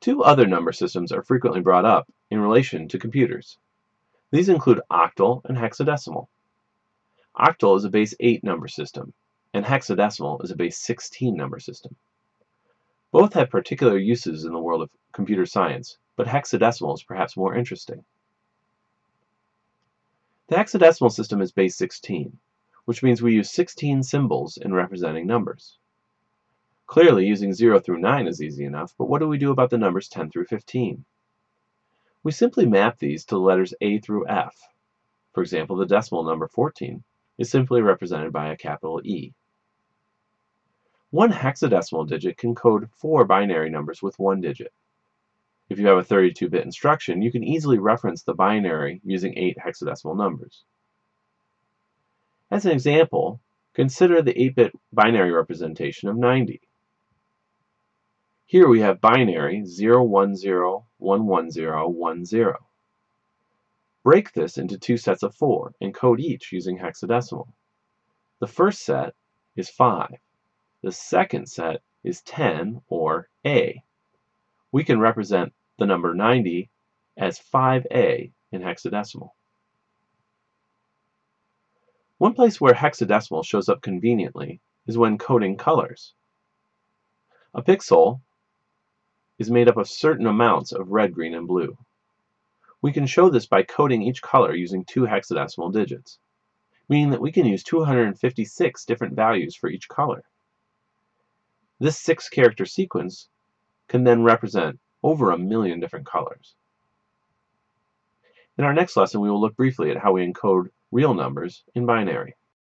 Two other number systems are frequently brought up in relation to computers. These include octal and hexadecimal. Octal is a base 8 number system, and hexadecimal is a base 16 number system. Both have particular uses in the world of computer science, but hexadecimal is perhaps more interesting. The hexadecimal system is base 16, which means we use 16 symbols in representing numbers. Clearly, using 0 through 9 is easy enough, but what do we do about the numbers 10 through 15? We simply map these to the letters A through F. For example, the decimal number 14 is simply represented by a capital E. One hexadecimal digit can code four binary numbers with one digit. If you have a 32-bit instruction, you can easily reference the binary using eight hexadecimal numbers. As an example, consider the 8-bit binary representation of 90. Here we have binary 010111010. Break this into two sets of four and code each using hexadecimal. The first set is 5. The second set is 10, or A. We can represent the number 90 as 5A in hexadecimal. One place where hexadecimal shows up conveniently is when coding colors. A pixel is made up of certain amounts of red, green, and blue. We can show this by coding each color using two hexadecimal digits, meaning that we can use 256 different values for each color. This six-character sequence can then represent over a million different colors. In our next lesson, we will look briefly at how we encode real numbers in binary.